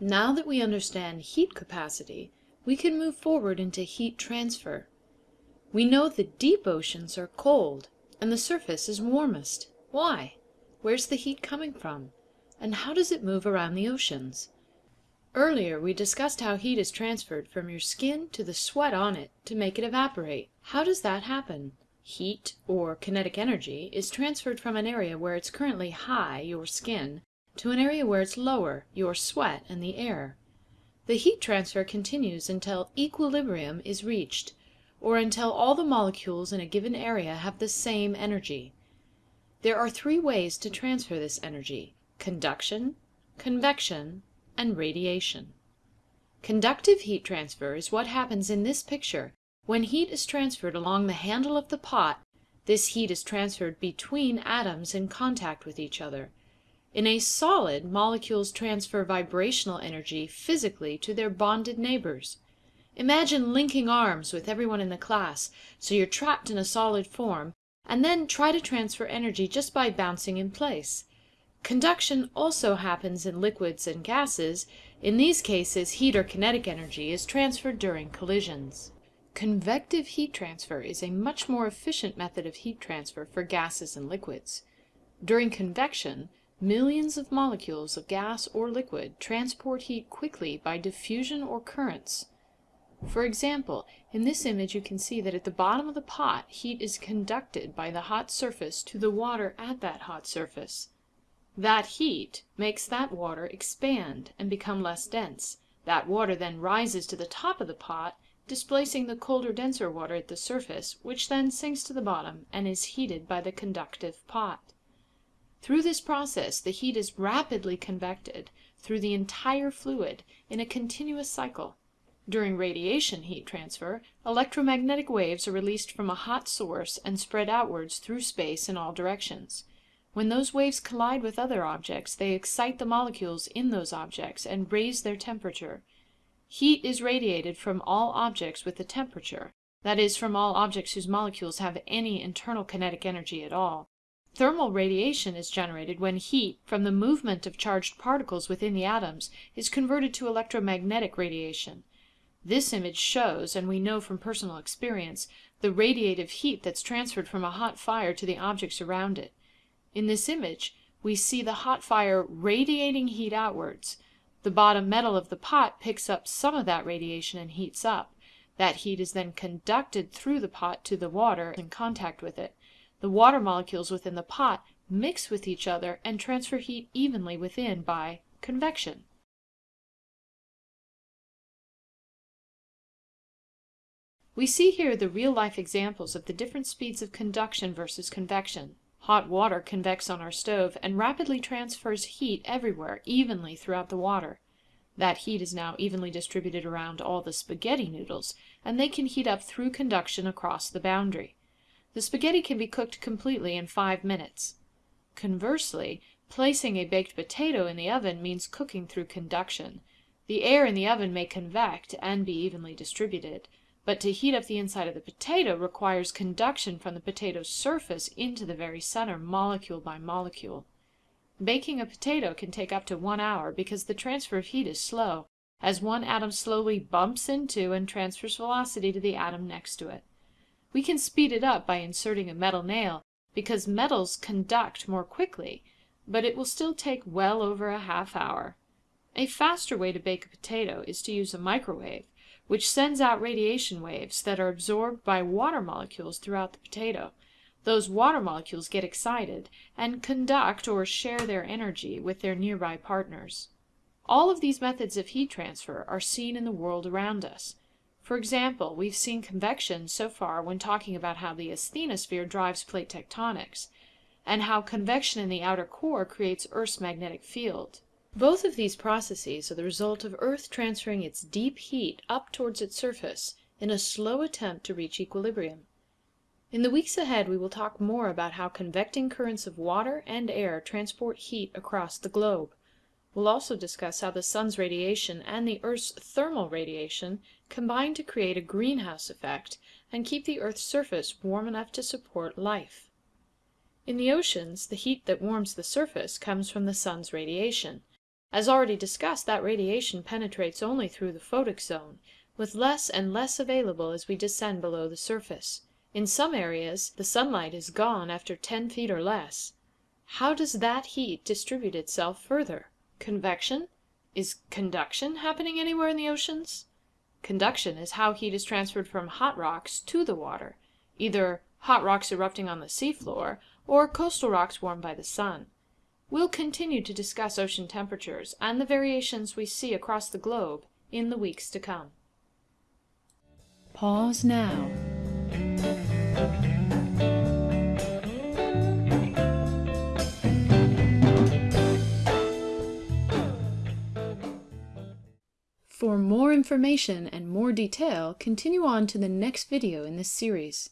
Now that we understand heat capacity, we can move forward into heat transfer. We know the deep oceans are cold and the surface is warmest. Why? Where's the heat coming from? And how does it move around the oceans? Earlier we discussed how heat is transferred from your skin to the sweat on it to make it evaporate. How does that happen? Heat, or kinetic energy, is transferred from an area where it's currently high, your skin, to an area where it's lower, your sweat and the air. The heat transfer continues until equilibrium is reached, or until all the molecules in a given area have the same energy. There are three ways to transfer this energy: conduction, convection, and radiation. Conductive heat transfer is what happens in this picture when heat is transferred along the handle of the pot. This heat is transferred between atoms in contact with each other. In a solid, molecules transfer vibrational energy physically to their bonded neighbors. Imagine linking arms with everyone in the class, so you're trapped in a solid form, and then try to transfer energy just by bouncing in place. Conduction also happens in liquids and gases. In these cases heat or kinetic energy is transferred during collisions. Convective heat transfer is a much more efficient method of heat transfer for gases and liquids. During convection, Millions of molecules of gas or liquid transport heat quickly by diffusion or currents. For example, in this image you can see that at the bottom of the pot heat is conducted by the hot surface to the water at that hot surface. That heat makes that water expand and become less dense. That water then rises to the top of the pot, displacing the colder denser water at the surface, which then sinks to the bottom and is heated by the conductive pot. Through this process the heat is rapidly convected through the entire fluid in a continuous cycle. During radiation heat transfer, electromagnetic waves are released from a hot source and spread outwards through space in all directions. When those waves collide with other objects, they excite the molecules in those objects and raise their temperature. Heat is radiated from all objects with a temperature, that is, from all objects whose molecules have any internal kinetic energy at all. Thermal radiation is generated when heat, from the movement of charged particles within the atoms, is converted to electromagnetic radiation. This image shows, and we know from personal experience, the radiative heat that's transferred from a hot fire to the objects around it. In this image we see the hot fire radiating heat outwards. The bottom metal of the pot picks up some of that radiation and heats up. That heat is then conducted through the pot to the water in contact with it. The water molecules within the pot mix with each other and transfer heat evenly within by convection. We see here the real-life examples of the different speeds of conduction versus convection. Hot water convects on our stove and rapidly transfers heat everywhere evenly throughout the water. That heat is now evenly distributed around all the spaghetti noodles, and they can heat up through conduction across the boundary. The spaghetti can be cooked completely in five minutes. Conversely, placing a baked potato in the oven means cooking through conduction. The air in the oven may convect and be evenly distributed, but to heat up the inside of the potato requires conduction from the potato's surface into the very center, molecule by molecule. Baking a potato can take up to one hour because the transfer of heat is slow, as one atom slowly bumps into and transfers velocity to the atom next to it. We can speed it up by inserting a metal nail, because metals conduct more quickly, but it will still take well over a half hour. A faster way to bake a potato is to use a microwave, which sends out radiation waves that are absorbed by water molecules throughout the potato. Those water molecules get excited and conduct or share their energy with their nearby partners. All of these methods of heat transfer are seen in the world around us. For example, we've seen convection so far when talking about how the asthenosphere drives plate tectonics, and how convection in the outer core creates Earth's magnetic field. Both of these processes are the result of Earth transferring its deep heat up towards its surface in a slow attempt to reach equilibrium. In the weeks ahead we will talk more about how convecting currents of water and air transport heat across the globe. We'll also discuss how the sun's radiation and the Earth's thermal radiation combine to create a greenhouse effect and keep the Earth's surface warm enough to support life. In the oceans, the heat that warms the surface comes from the sun's radiation. As already discussed, that radiation penetrates only through the photic zone, with less and less available as we descend below the surface. In some areas the sunlight is gone after 10 feet or less. How does that heat distribute itself further? Convection? Is conduction happening anywhere in the oceans? Conduction is how heat is transferred from hot rocks to the water, either hot rocks erupting on the seafloor or coastal rocks warmed by the sun. We'll continue to discuss ocean temperatures and the variations we see across the globe in the weeks to come. Pause now. For more information and more detail, continue on to the next video in this series.